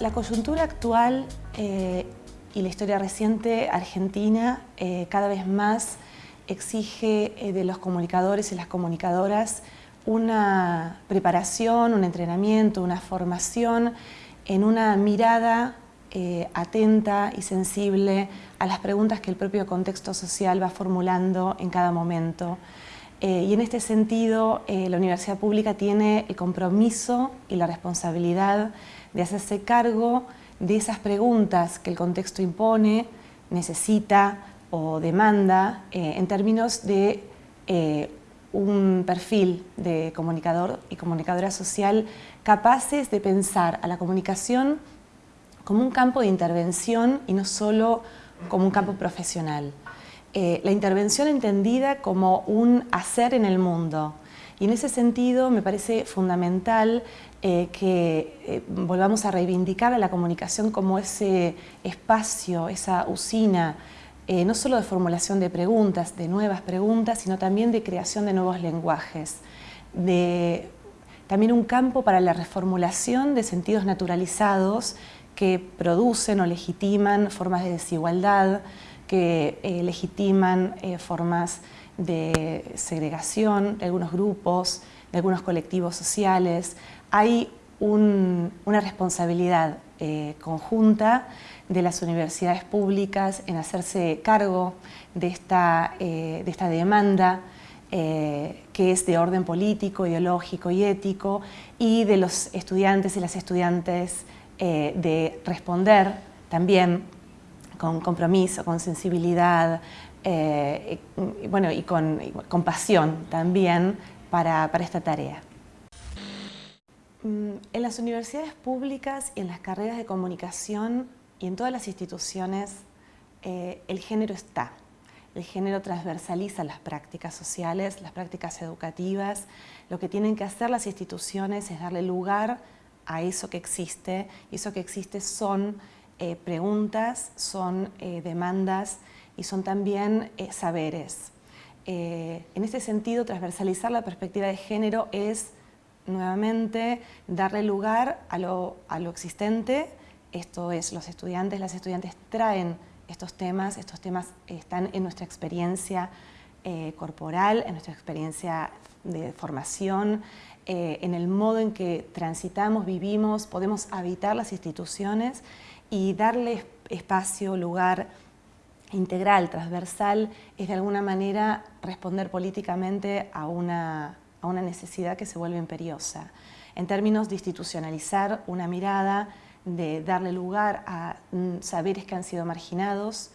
la coyuntura actual eh, y la historia reciente argentina eh, cada vez más exige eh, de los comunicadores y las comunicadoras una preparación, un entrenamiento, una formación en una mirada atenta y sensible a las preguntas que el propio contexto social va formulando en cada momento. y en este sentido, la Universidad Pública tiene el compromiso y la responsabilidad de hacerse cargo de esas preguntas que el contexto impone, necesita o demanda eh, en términos de eh, un perfil de comunicador y comunicadora social capaces de pensar a la comunicación como un campo de intervención y no solo como un campo profesional. Eh, la intervención entendida como un hacer en el mundo, y en ese sentido me parece fundamental eh, que eh, volvamos a reivindicar a la comunicación como ese espacio, esa usina, eh, no solo de formulación de preguntas, de nuevas preguntas, sino también de creación de nuevos lenguajes, de también un campo para la reformulación de sentidos naturalizados que producen o legitiman formas de desigualdad, que legitiman formas de segregación de algunos grupos, de algunos colectivos sociales. Hay una responsabilidad eh, conjunta de las universidades públicas en hacerse cargo de esta, eh, de esta demanda eh, que es de orden político, ideológico y ético, y de los estudiantes y las estudiantes de responder también con compromiso, con sensibilidad, eh, y, bueno, y con, pasión también para, esta tarea. Mm, en las universidades públicas y en las carreras de comunicación y en todas las instituciones eh, el género está. El género transversaliza las prácticas sociales, las prácticas educativas. Lo que tienen que hacer las instituciones es darle lugar a eso que existe. Y eso que existe son eh, preguntas, son demandas y son también eh, saberes. Eh, en ese sentido, transversalizar la perspectiva de género es, nuevamente, darle lugar a lo, existente, esto es, los estudiantes, las estudiantes traen estos temas, estos temas están en nuestra experiencia eh, corporal, en nuestra experiencia de formación, en el modo en que transitamos, vivimos, podemos habitar las instituciones y darle espacio, lugar, integral, transversal, es de alguna manera responder políticamente a una, a una necesidad que se vuelve imperiosa. En términos de institucionalizar una mirada, de darle lugar a mm, saberes que han sido marginados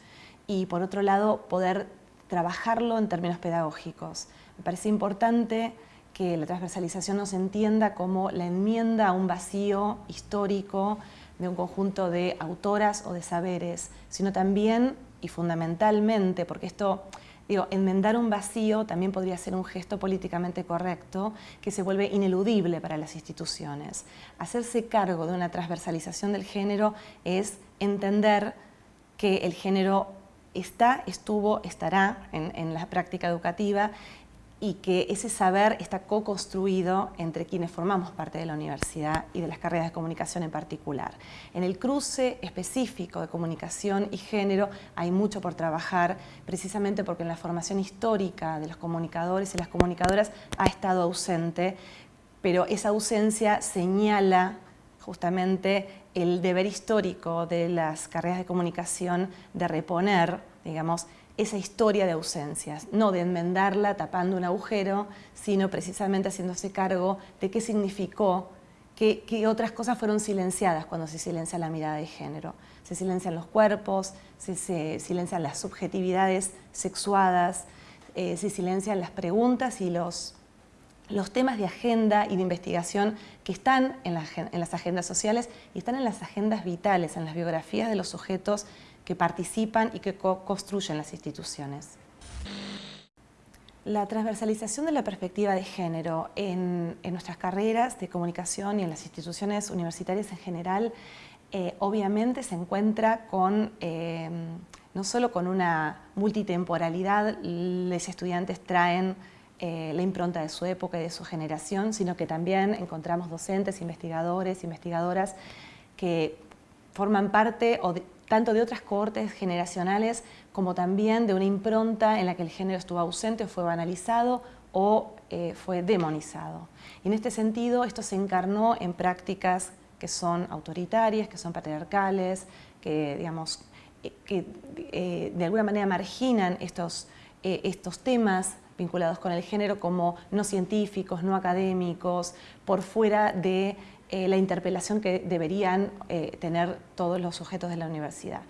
y por otro lado poder trabajarlo en términos pedagógicos. Me parece importante que la transversalización no se entienda como la enmienda a un vacío histórico de un conjunto de autoras o de saberes, sino también y fundamentalmente, porque esto, digo, enmendar un vacío también podría ser un gesto políticamente correcto que se vuelve ineludible para las instituciones. Hacerse cargo de una transversalización del género es entender que el género está, estuvo, estará en, en la práctica educativa y que ese saber está co-construido entre quienes formamos parte de la universidad y de las carreras de comunicación en particular. En el cruce específico de comunicación y género hay mucho por trabajar, precisamente porque en la formación histórica de los comunicadores y las comunicadoras ha estado ausente, pero esa ausencia señala justamente el deber histórico de las carreras de comunicación de reponer, digamos, esa historia de ausencias, no de enmendarla tapando un agujero, sino precisamente haciéndose cargo de qué significó, qué, otras cosas fueron silenciadas cuando se silencia la mirada de género. Se silencian los cuerpos, se, silencian las subjetividades sexuadas, eh, se silencian las preguntas y los, los temas de agenda y de investigación que están en, en las agendas sociales y están en las agendas vitales, en las biografías de los sujetos que participan y que construyen las instituciones. La transversalización de la perspectiva de género en, nuestras carreras de comunicación y en las instituciones universitarias en general eh, obviamente se encuentra con, eh, no solo con una multitemporalidad, los estudiantes traen eh, la impronta de su época y de su generación, sino que también encontramos docentes, investigadores, investigadoras que forman parte tanto de otras cohortes generacionales como también de una impronta en la que el género estuvo ausente o fue banalizado o eh, fue demonizado. Y en este sentido, esto se encarnó en prácticas que son autoritarias, que son patriarcales, que, digamos, eh, que eh, de alguna manera marginan estos, estos temas vinculados con el género como no científicos, no académicos, por fuera de la interpelación que deberían tener todos los sujetos de la universidad.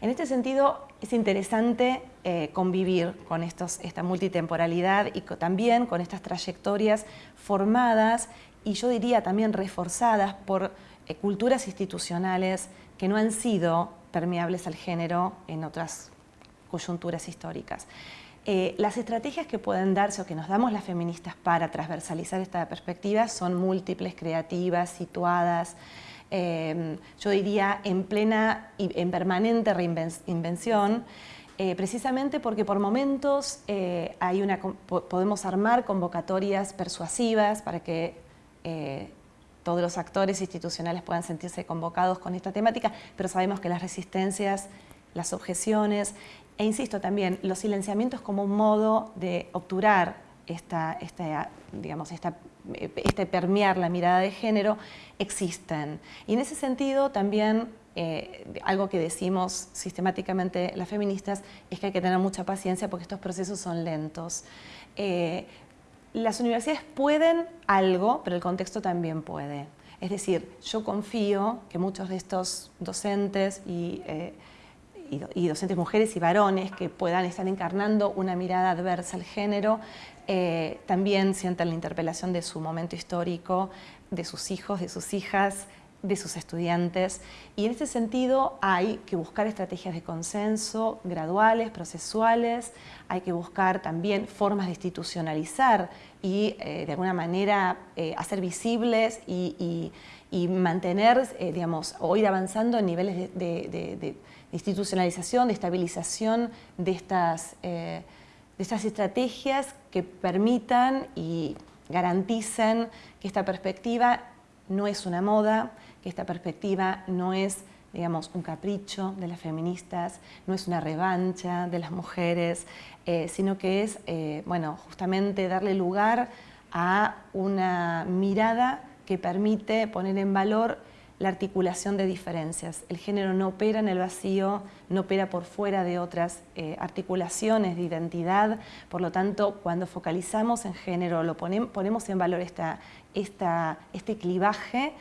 En este sentido, es interesante eh, convivir con esta multitemporalidad y también con estas trayectorias formadas y yo diría también reforzadas por eh, culturas institucionales que no han sido permeables al género en otras coyunturas históricas. Eh, las estrategias que pueden darse o que nos damos las feministas para transversalizar esta perspectiva son múltiples, creativas, situadas, Em, yo diría en plena y en permanente reinvención, eh, precisamente porque por momentos eh, hay una, podemos armar convocatorias persuasivas para que todos los actores institucionales puedan sentirse convocados con esta temática, pero sabemos que las resistencias, las objeciones e insisto también, los silenciamientos como un modo de obturar esta, digamos, esta este permear la mirada de género, existen. Y en ese sentido también eh, algo que decimos sistemáticamente las feministas es que hay que tener mucha paciencia porque estos procesos son lentos. Eh, las universidades pueden algo, pero el contexto también puede. Es decir, yo confío que muchos de estos docentes y, eh, y docentes mujeres y varones que puedan estar encarnando una mirada adversa al género, eh, también sienten la interpelación de su momento histórico, de sus hijos, de sus hijas, de sus estudiantes. Y en este sentido hay que buscar estrategias de consenso graduales, procesuales, hay que buscar también formas de institucionalizar y eh, de alguna manera eh, hacer visibles y, mantener, digamos, o ir avanzando en niveles de, institucionalización, de estabilización de estas de estas estrategias que permitan y garanticen que esta perspectiva no es una moda, que esta perspectiva no es digamos, un capricho de las feministas, no es una revancha de las mujeres, eh, sino que es, eh, bueno, justamente darle lugar a una mirada que permite poner en valor la articulación de diferencias. El género no opera en el vacío, no opera por fuera de otras eh, articulaciones de identidad, por lo tanto, cuando focalizamos en género, lo ponemos en valor esta, este clivaje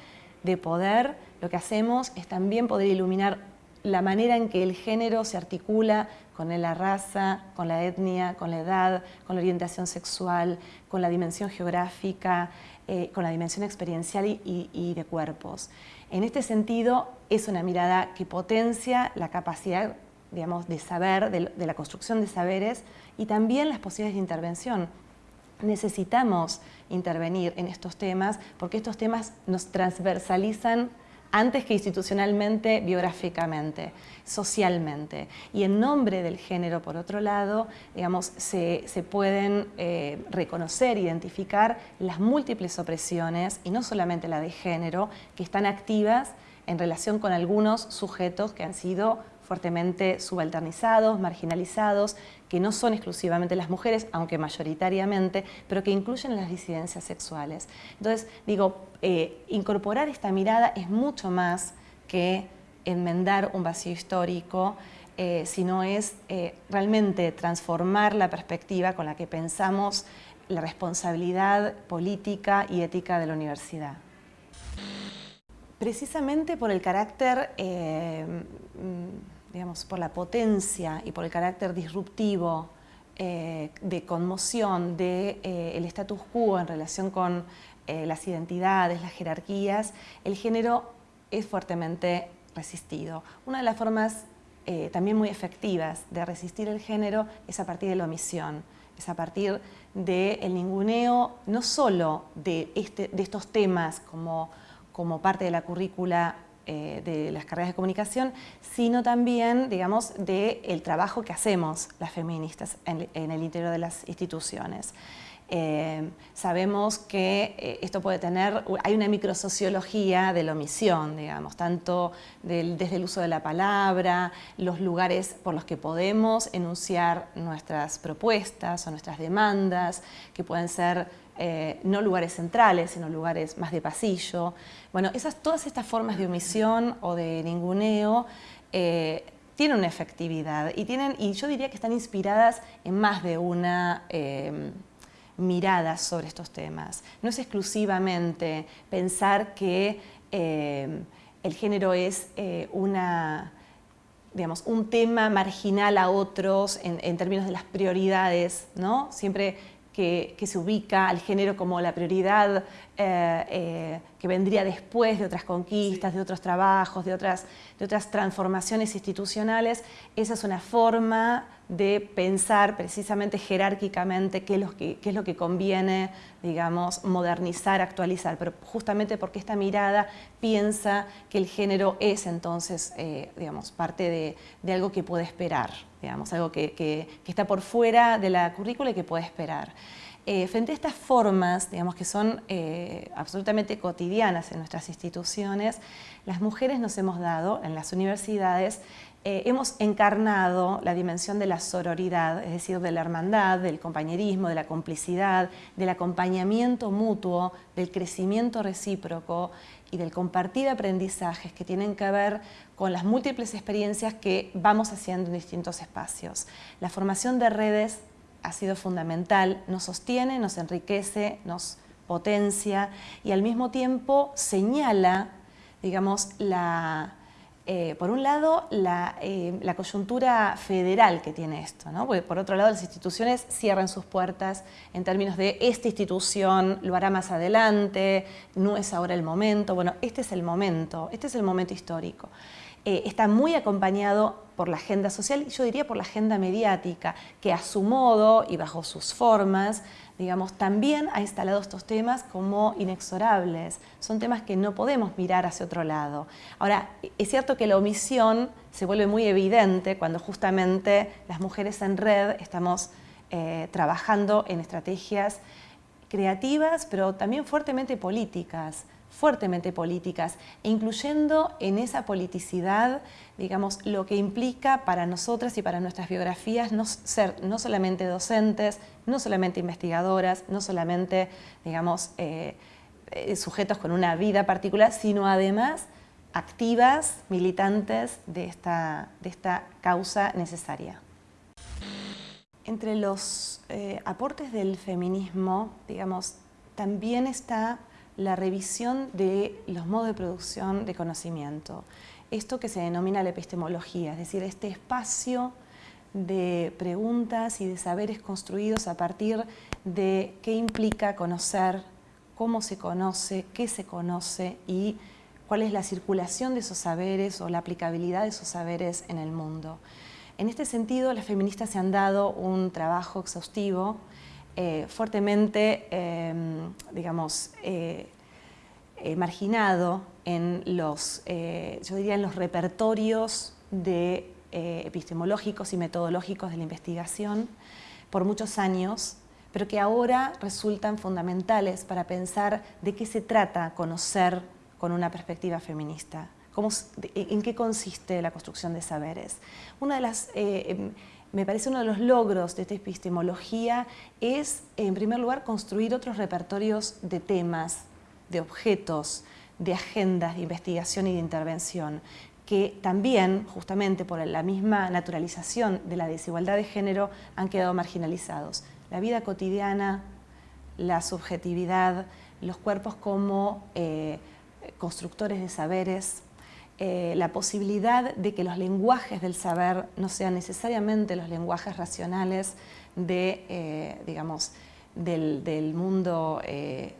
de poder, lo que hacemos es también poder iluminar la manera en que el género se articula con la raza, con la etnia, con la edad, con la orientación sexual, con la dimensión geográfica, eh, con la dimensión experiencial y de cuerpos. En este sentido, es una mirada que potencia la capacidad digamos, de saber, de, la construcción de saberes y también las posibilidades de intervención. Necesitamos intervenir en estos temas porque estos temas nos transversalizan antes que institucionalmente, biográficamente, socialmente. Y en nombre del género, por otro lado, digamos, se, pueden eh, reconocer, identificar las múltiples opresiones, y no solamente la de género, que están activas en relación con algunos sujetos que han sido fuertemente subalternizados, marginalizados, que no son exclusivamente las mujeres, aunque mayoritariamente, pero que incluyen las disidencias sexuales. Entonces, digo, eh, incorporar esta mirada es mucho más que enmendar un vacío histórico, eh, sino es eh, realmente transformar la perspectiva con la que pensamos la responsabilidad política y ética de la universidad. Precisamente por el carácter digamos, por la potencia y por el carácter disruptivo eh, de conmoción del de, eh, status quo en relación con eh, las identidades, las jerarquías, el género es fuertemente resistido. Una de las formas también muy efectivas de resistir el género es a partir de la omisión, es a partir del ninguneo no solo de, este, de estos temas como, como parte de la currícula eh, de las carreras de comunicación, sino también, digamos, del trabajo que hacemos las feministas en, el interior de las instituciones. Eh, sabemos que eh, esto puede tener, hay una microsociología de la omisión, digamos, tanto desde el uso de la palabra, los lugares por los que podemos enunciar nuestras propuestas o nuestras demandas, que pueden ser eh, no lugares centrales, sino lugares más de pasillo. Bueno, esas, todas estas formas de omisión o de ninguneo tienen una efectividad y, tienen, y yo diría que están inspiradas en más de una miradas sobre estos temas. No es exclusivamente pensar que eh, el género es eh, una, digamos, un tema marginal a otros en, términos de las prioridades, ¿no? Siempre que, se ubica al género como la prioridad eh, que vendría después de otras conquistas, de otros trabajos, de otras, de otras transformaciones institucionales, esa es una forma de pensar precisamente jerárquicamente qué es lo que, es lo que conviene, digamos, modernizar, actualizar, pero justamente porque esta mirada piensa que el género es entonces, eh, digamos, parte de, algo que puede esperar, digamos, algo que, está por fuera de la currícula y que puede esperar. Eh, frente a estas formas, digamos, que son eh, absolutamente cotidianas en nuestras instituciones, las mujeres nos hemos dado en las universidades eh, hemos encarnado la dimensión de la sororidad, es decir, de la hermandad, del compañerismo, de la complicidad, del acompañamiento mutuo, del crecimiento recíproco y del compartir aprendizajes que tienen que ver con las múltiples experiencias que vamos haciendo en distintos espacios. La formación de redes ha sido fundamental, nos sostiene, nos enriquece, nos potencia y al mismo tiempo señala, digamos, la eh, por un lado, eh, la, coyuntura federal que tiene esto, ¿no? Porque por otro lado, las instituciones cierran sus puertas en términos de esta institución lo hará más adelante, no es ahora el momento. Bueno, este es el momento, este es el momento histórico. Eh, está muy acompañado por la agenda social y yo diría por la agenda mediática, que a su modo y bajo sus formas digamos, también ha instalado estos temas como inexorables. Son temas que no podemos mirar hacia otro lado. Ahora, es cierto que la omisión se vuelve muy evidente cuando justamente las mujeres en red estamos eh, trabajando en estrategias creativas, pero también fuertemente políticas fuertemente políticas, e incluyendo en esa politicidad, digamos, lo que implica para nosotras y para nuestras biografías no ser no solamente docentes, no solamente investigadoras, no solamente, digamos, eh, eh, sujetos con una vida particular, sino además activas, militantes de esta, de esta causa necesaria. Entre los eh, aportes del feminismo, digamos, también está la revisión de los modos de producción de conocimiento. Esto que se denomina la epistemología, es decir, este espacio de preguntas y de saberes construidos a partir de qué implica conocer, cómo se conoce, qué se conoce y cuál es la circulación de esos saberes o la aplicabilidad de esos saberes en el mundo. En este sentido, las feministas se han dado un trabajo exhaustivo eh, fuertemente, em, digamos, eh, eh, marginado en los, yo diría, en los repertorios de, epistemológicos y metodológicos de la investigación por muchos años, pero que ahora resultan fundamentales para pensar de qué se trata conocer con una perspectiva feminista. Cómo, ¿En qué consiste la construcción de saberes? Una de las em, me parece uno de los logros de esta epistemología es, en primer lugar, construir otros repertorios de temas, de objetos, de agendas de investigación y de intervención, que también, justamente por la misma naturalización de la desigualdad de género, han quedado marginalizados. La vida cotidiana, la subjetividad, los cuerpos como eh, constructores de saberes, eh, la posibilidad de que los lenguajes del saber no sean necesariamente los lenguajes racionales de, eh, digamos, del, mundo eh,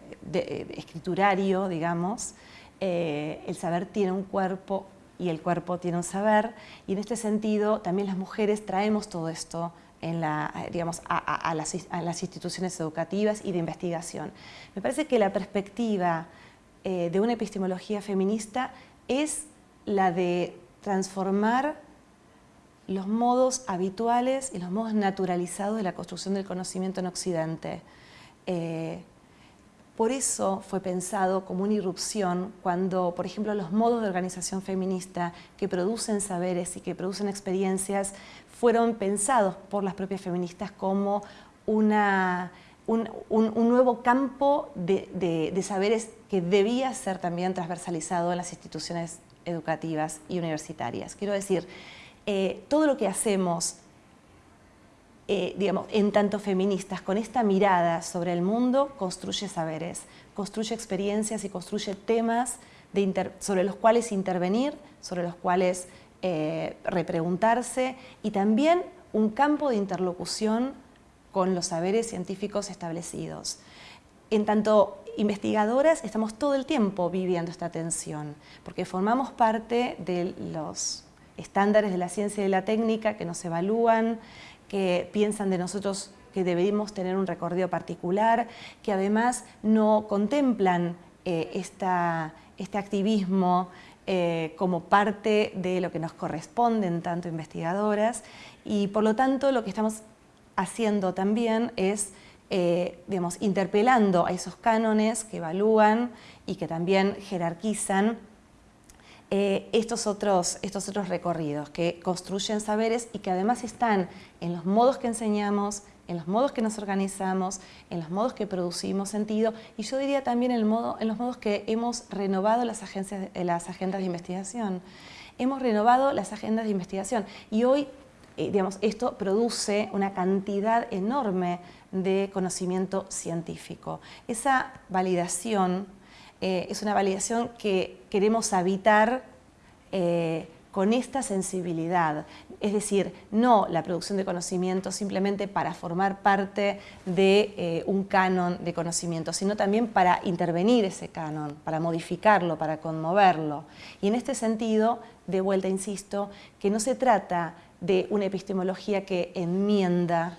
escriturario, digamos. el saber tiene un cuerpo y el cuerpo tiene un saber, y en este sentido también las mujeres traemos todo esto en la, digamos, a, las, a, las, instituciones educativas y de investigación. Me parece que la perspectiva de una epistemología feminista es la de transformar los modos habituales y los modos naturalizados de la construcción del conocimiento en Occidente. Eh, por eso fue pensado como una irrupción cuando, por ejemplo, los modos de organización feminista que producen saberes y que producen experiencias fueron pensados por las propias feministas como una, un, nuevo campo de, saberes que debía ser también transversalizado en las instituciones educativas y universitarias. Quiero decir, eh, todo lo que hacemos eh, digamos, en tanto feministas, con esta mirada sobre el mundo, construye saberes, construye experiencias y construye temas sobre los cuales intervenir, sobre los cuales eh, repreguntarse y también un campo de interlocución con los saberes científicos establecidos. En tanto investigadoras estamos todo el tiempo viviendo esta tensión, porque formamos parte de los estándares de la ciencia y de la técnica que nos evalúan, que piensan de nosotros que debemos tener un recorrido particular, que además no contemplan eh, este activismo eh, como parte de lo que nos corresponde en tanto investigadoras. Y por lo tanto lo que estamos haciendo también es eh, interpelando a esos cánones que evalúan y que también jerarquizan eh, estos, otros, estos otros recorridos que construyen saberes y que además están en los modos que enseñamos, en los modos que nos organizamos, en los modos que producimos sentido y yo diría también en, el modo, en los modos que hemos renovado las, agencias, las agendas de investigación. Hemos renovado las agendas de investigación y hoy eh, digamos, esto produce una cantidad enorme de conocimiento científico. Esa validación eh, es una validación que queremos habitar eh, con esta sensibilidad. Es decir, no la producción de conocimiento simplemente para formar parte de eh, un canon de conocimiento, sino también para intervenir ese canon, para modificarlo, para conmoverlo. Y en este sentido, de vuelta insisto, que no se trata de una epistemología que enmienda,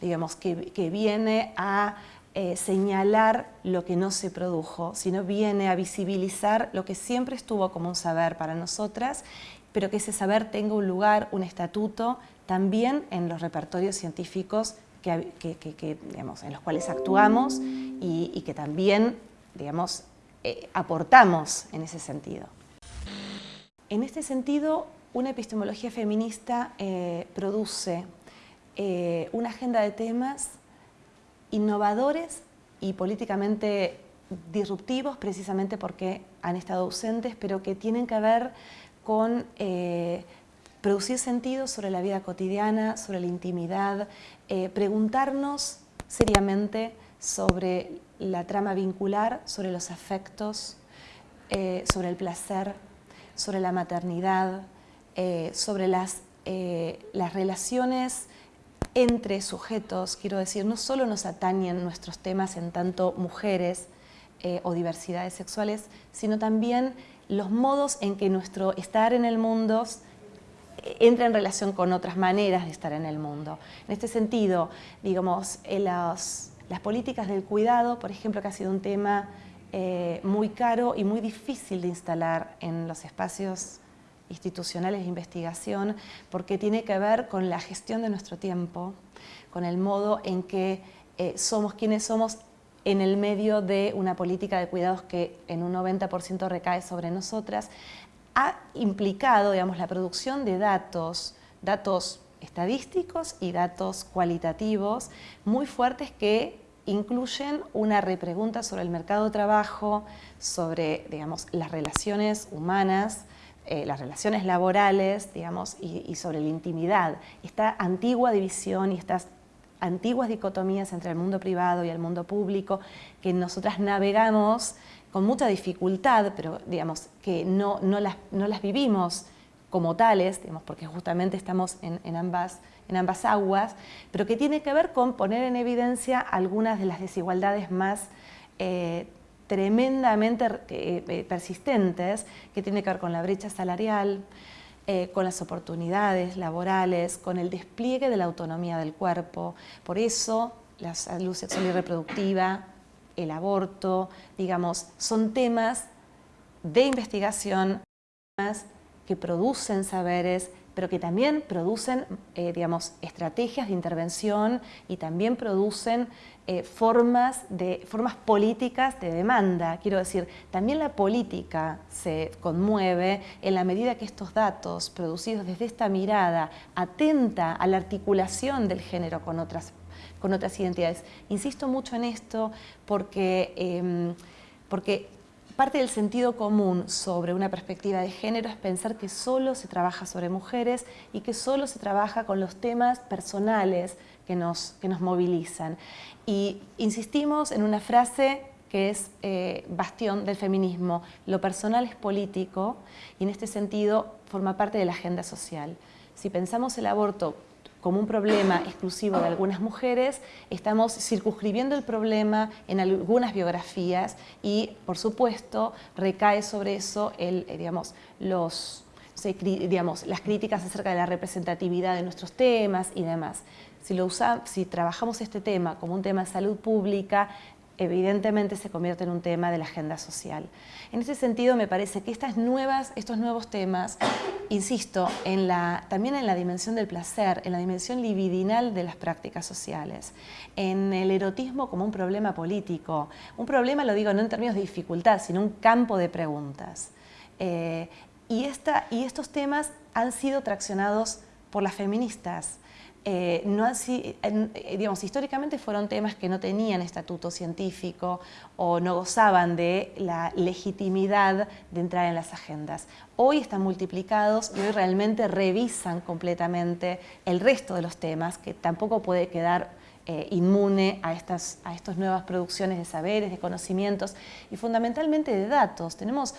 digamos, que viene a eh, señalar lo que no se produjo, sino viene a visibilizar lo que siempre estuvo como un saber para nosotras, pero que ese saber tenga un lugar, un estatuto, también en los repertorios científicos que, en los cuales actuamos y, que también digamos, eh, aportamos en ese sentido. En este sentido, una epistemología feminista eh, produce una agenda de temas innovadores y políticamente disruptivos precisamente porque han estado ausentes, pero que tienen que ver con eh, producir sentido sobre la vida cotidiana, sobre la intimidad, eh, preguntarnos seriamente sobre la trama vincular, sobre los afectos, eh, sobre el placer, sobre la maternidad, sobre las, las relaciones entre sujetos, quiero decir, no solo nos atañen nuestros temas en tanto mujeres eh, o diversidades sexuales, sino también los modos en que nuestro estar en el mundo eh, entra en relación con otras maneras de estar en el mundo. En este sentido, digamos, las, políticas del cuidado, por ejemplo, que ha sido un tema eh, muy caro y muy difícil de instalar en los espacios institucionales de investigación porque tiene que ver con la gestión de nuestro tiempo, con el modo en que eh, somos quienes somos en el medio de una política de cuidados que en un 90% recae sobre nosotras, ha implicado digamos, la producción de datos, datos estadísticos y datos cualitativos muy fuertes que incluyen una repregunta sobre el mercado de trabajo, sobre digamos, las relaciones humanas, eh, las relaciones laborales, digamos, y, sobre la intimidad. Esta antigua división y estas antiguas dicotomías entre el mundo privado y el mundo público que nosotras navegamos con mucha dificultad, pero digamos que no, no, las, no las vivimos como tales, digamos, porque justamente estamos en, en, ambas, en ambas aguas, pero que tiene que ver con poner en evidencia algunas de las desigualdades más eh, tremendamente eh, eh, persistentes que tiene que ver con la brecha salarial, eh, con las oportunidades laborales, con el despliegue de la autonomía del cuerpo. Por eso la salud sexual y reproductiva, el aborto, digamos, son temas de investigación que producen saberes, pero que también producen, eh, digamos, estrategias de intervención y también producen eh, formas, de, formas políticas de demanda. Quiero decir, también la política se conmueve en la medida que estos datos producidos desde esta mirada atenta a la articulación del género con otras, con otras identidades. Insisto mucho en esto porque, em, porque Parte del sentido común sobre una perspectiva de género es pensar que solo se trabaja sobre mujeres y que solo se trabaja con los temas personales que nos, que nos movilizan. Y insistimos en una frase que es eh, bastión del feminismo. Lo personal es político y en este sentido forma parte de la agenda social. Si pensamos el aborto como un problema exclusivo de algunas mujeres, estamos circunscribiendo el problema en algunas biografías y, por supuesto, recae sobre eso el, eh, digamos, los, digamos, las críticas acerca de la representatividad de nuestros temas y demás. Si, si trabajamos este tema como un tema de salud pública, evidentemente se convierte en un tema de la agenda social. En ese sentido me parece que estas nuevas, estos nuevos temas, insisto, también en la dimensión del placer, en la dimensión libidinal de las prácticas sociales, en el erotismo como un problema político, un problema lo digo no en términos de dificultad, sino un campo de preguntas. Eh, y estos temas han sido traccionados por las feministas, eh, no así, eh, digamos, históricamente fueron temas que no tenían estatuto científico o no gozaban de la legitimidad de entrar en las agendas. Hoy están multiplicados y hoy realmente revisan completamente el resto de los temas, que tampoco puede quedar eh, inmune a estas, a nuevas producciones de saberes, de conocimientos y fundamentalmente de datos. Tenemos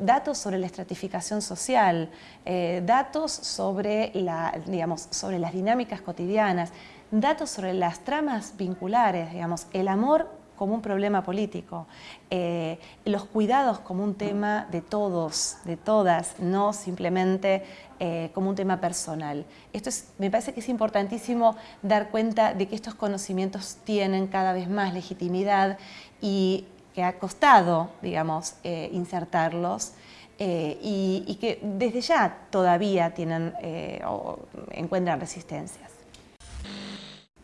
datos sobre la estratificación social, eh, datos sobre, la, digamos, sobre las dinámicas cotidianas, datos sobre las tramas vinculares, digamos, el amor como un problema político, eh, los cuidados como un tema de todos, de todas, no simplemente eh, como un tema personal. Esto es, me parece que es importantísimo dar cuenta de que estos conocimientos tienen cada vez más legitimidad y que ha costado, digamos, eh, insertarlos y, y, que desde ya todavía tienen o encuentran resistencias.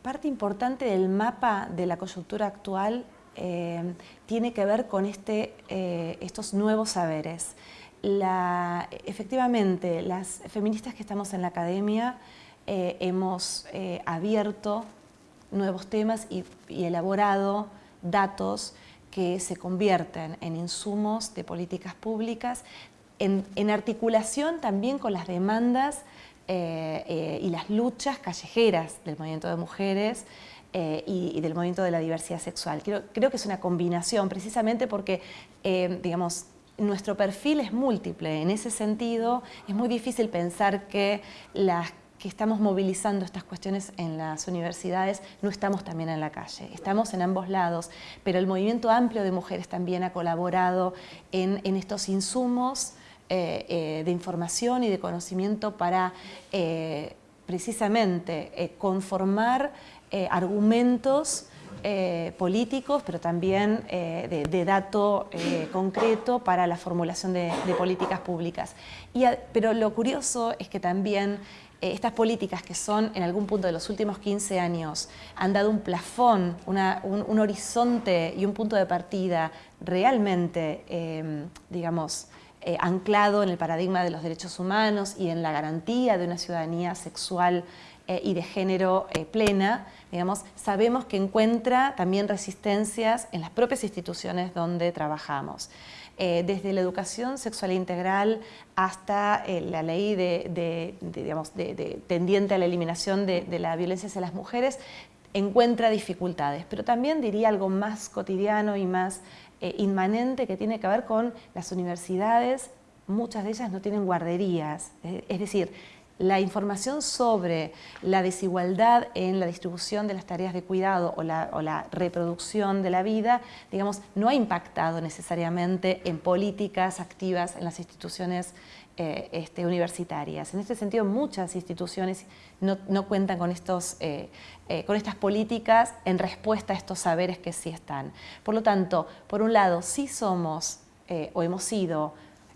Parte importante del mapa de la coyuntura actual eh, tiene que ver con este, eh, estos nuevos saberes. efectivamente, las feministas que estamos en la academia eh, hemos abierto nuevos temas y, elaborado datos que se convierten en insumos de políticas públicas, en articulación también con las demandas eh, eh, y las luchas callejeras del movimiento de mujeres eh, y, del movimiento de la diversidad sexual. Creo, creo que es una combinación precisamente porque, digamos, nuestro perfil es múltiple. En ese sentido, es muy difícil pensar que las que estamos movilizando estas cuestiones en las universidades, no estamos también en la calle, estamos en ambos lados, pero el movimiento amplio de mujeres también ha colaborado en, en estos insumos eh, eh, de información y de conocimiento para eh, precisamente conformar argumentos políticos, pero también de, dato concreto para la formulación de, políticas públicas. pero lo curioso es que también estas políticas que son en algún punto de los últimos 15 años han dado un plafón, un, horizonte y un punto de partida realmente, digamos, eh, anclado en el paradigma de los derechos humanos y en la garantía de una ciudadanía sexual eh, y de género eh, plena, digamos, sabemos que encuentra también resistencias en las propias instituciones donde trabajamos. desde la educación sexual integral hasta la ley de, digamos, tendiente a la eliminación de la violencia hacia las mujeres, encuentra dificultades, pero también diría algo más cotidiano y más eh, inmanente que tiene que ver con las universidades, muchas de ellas no tienen guarderías, eh, es decir, la información sobre la desigualdad en la distribución de las tareas de cuidado o la, reproducción de la vida, digamos, no ha impactado necesariamente en políticas activas en las instituciones eh, este, universitarias. En este sentido, muchas instituciones no, cuentan con, estos, eh, eh, con estas políticas en respuesta a estos saberes que sí están. Por lo tanto, por un lado, sí somos o hemos sido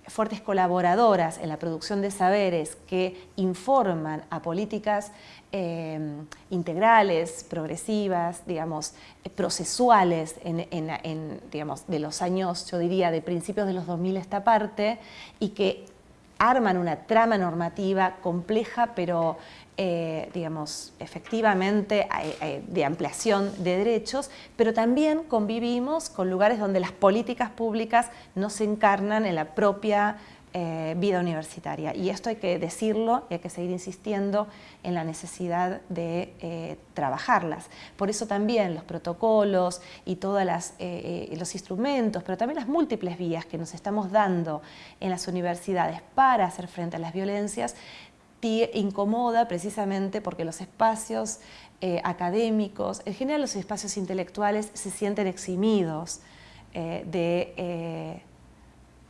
fuertes colaboradoras en la producción de saberes que informan a políticas integrales, progresivas, digamos, procesuales digamos, de los años, yo diría, de principios de los 2000 esta parte, y que arman una trama normativa compleja, pero eh, digamos, efectivamente de ampliación de derechos, pero también convivimos con lugares donde las políticas públicas no se encarnan en la propia vida universitaria. Y esto hay que decirlo y hay que seguir insistiendo en la necesidad de trabajarlas. Por eso también los protocolos y todos los instrumentos, pero también las múltiples vías que nos estamos dando en las universidades para hacer frente a las violencias incomoda precisamente porque los espacios eh, académicos, en general los espacios intelectuales se sienten eximidos eh, de, eh,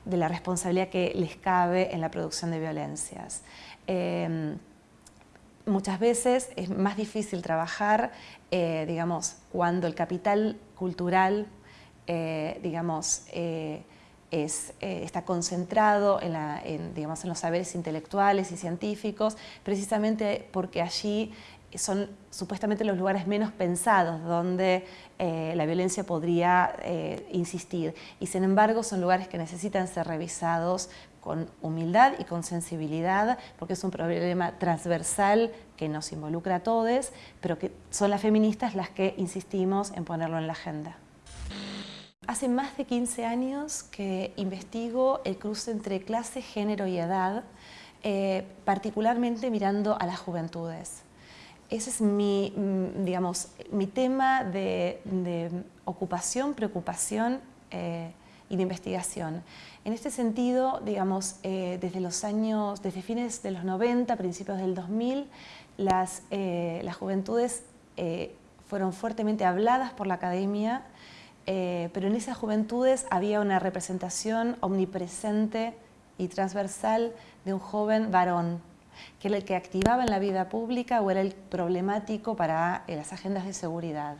de, la responsabilidad que les cabe en la producción de violencias. Em, muchas veces es más difícil trabajar, digamos, cuando el capital cultural, digamos, eh, está concentrado en, digamos, en los saberes intelectuales y científicos, precisamente porque allí son supuestamente los lugares menos pensados donde eh, la violencia podría eh, insistir. Y sin embargo son lugares que necesitan ser revisados con humildad y con sensibilidad, porque es un problema transversal que nos involucra a todos, pero que son las feministas las que insistimos en ponerlo en la agenda. Hace más de 15 años que investigo el cruce entre clase, género y edad, eh, particularmente mirando a las juventudes. Ese es mi, mm, digamos, mi tema de, ocupación, preocupación eh, y de investigación. En este sentido, digamos, eh, desde los años, desde fines de los 90, principios del 2000, las, las juventudes fueron fuertemente habladas por la academia eh, pero en esas juventudes había una representación omnipresente y transversal de un joven varón, que era el que activaba en la vida pública o era el problemático para eh, las agendas de seguridad.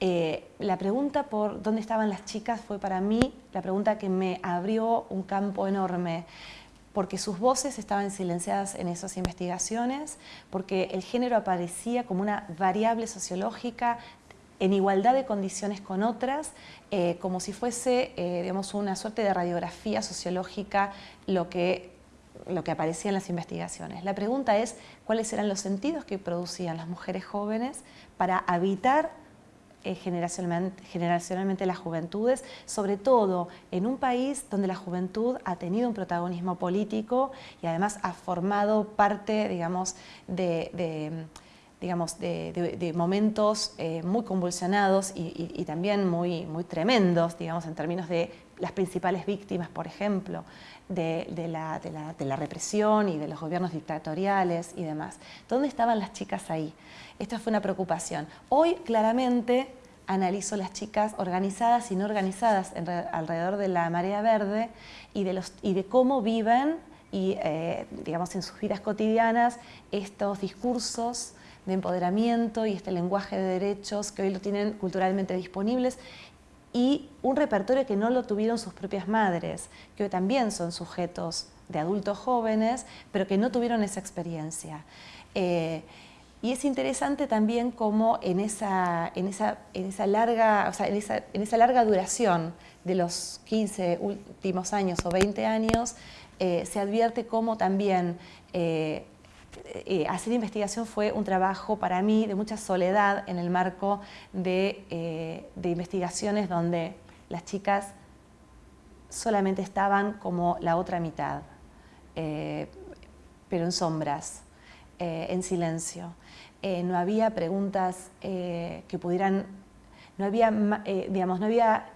Eh, la pregunta por dónde estaban las chicas fue para mí la pregunta que me abrió un campo enorme porque sus voces estaban silenciadas en esas investigaciones, porque el género aparecía como una variable sociológica en igualdad de condiciones con otras, eh, como si fuese digamos, una suerte de radiografía sociológica lo que, lo que aparecía en las investigaciones. La pregunta es cuáles eran los sentidos que producían las mujeres jóvenes para habitar eh, generacionalmente, las juventudes, sobre todo en un país donde la juventud ha tenido un protagonismo político y además ha formado parte, digamos, de digamos, de, momentos eh, muy convulsionados y, también muy, muy tremendos, digamos, en términos de las principales víctimas, por ejemplo, de, la, la, represión y de los gobiernos dictatoriales y demás. ¿Dónde estaban las chicas ahí? Esta fue una preocupación. Hoy, claramente, analizo las chicas organizadas y no organizadas alrededor de la marea verde y de, los, y de cómo viven y, eh, digamos, en sus vidas cotidianas estos discursos de empoderamiento y este lenguaje de derechos que hoy lo tienen culturalmente disponibles y un repertorio que no lo tuvieron sus propias madres, que hoy también son sujetos de adultos jóvenes, pero que no tuvieron esa experiencia. Eh, y es interesante también cómo en esa, en esa, en esa larga, en, esa, larga duración de los 15 últimos años o 20 años, eh, se advierte cómo también eh, eh, hacer investigación fue un trabajo para mí de mucha soledad en el marco de, eh, investigaciones donde las chicas solamente estaban como la otra mitad, eh, pero en sombras, en silencio. no había preguntas que pudieran, no había, digamos, no había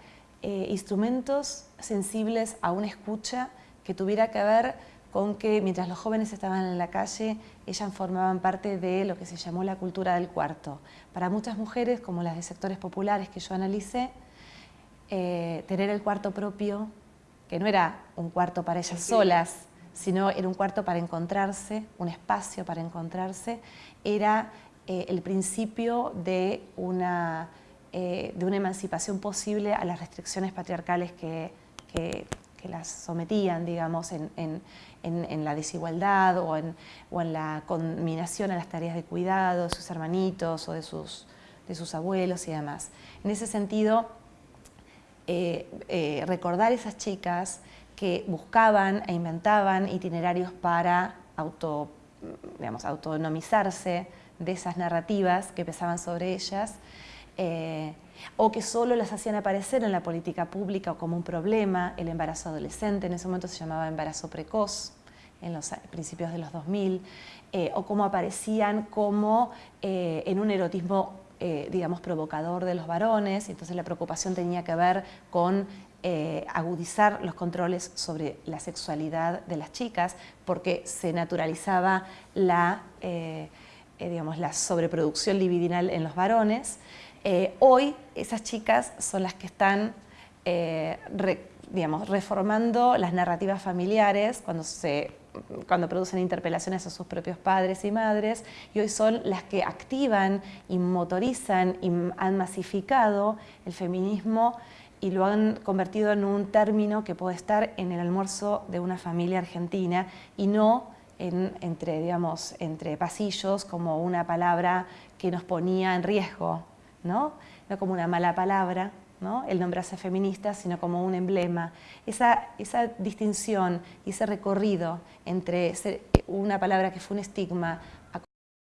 instrumentos sensibles a una escucha que tuviera que ver con que mientras los jóvenes estaban en la calle, ellas formaban parte de lo que se llamó la cultura del cuarto. Para muchas mujeres, como las de sectores populares que yo analicé, eh, tener el cuarto propio, que no era un cuarto para ellas solas, sino era un cuarto para encontrarse, un espacio para encontrarse, era eh, el principio de una, eh, de una emancipación posible a las restricciones patriarcales que, que las sometían, digamos, en, la desigualdad o en, la combinación a las tareas de cuidado de sus hermanitos o de sus, de sus abuelos y demás. En ese sentido, eh, eh, recordar esas chicas que buscaban e inventaban itinerarios para auto, digamos, autonomizarse de esas narrativas que pesaban sobre ellas, eh, o que solo las hacían aparecer en la política pública como un problema, el embarazo adolescente, en ese momento se llamaba embarazo precoz, en los principios de los 2000, eh, o cómo aparecían como eh, en un erotismo, digamos, provocador de los varones, entonces la preocupación tenía que ver con agudizar los controles sobre la sexualidad de las chicas, porque se naturalizaba la, digamos, la sobreproducción libidinal en los varones, eh, hoy esas chicas son las que están eh, digamos, reformando las narrativas familiares cuando, se, cuando producen interpelaciones a sus propios padres y madres y hoy son las que activan y motorizan y han masificado el feminismo y lo han convertido en un término que puede estar en el almuerzo de una familia argentina y no entre, digamos, entre pasillos como una palabra que nos ponía en riesgo ¿no? como una mala palabra, ¿no? el nombrarse feminista, sino como un emblema. Esa, esa distinción y ese recorrido entre una palabra que fue un estigma a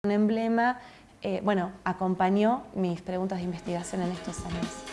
un emblema, eh, bueno, acompañó mis preguntas de investigación en estos años.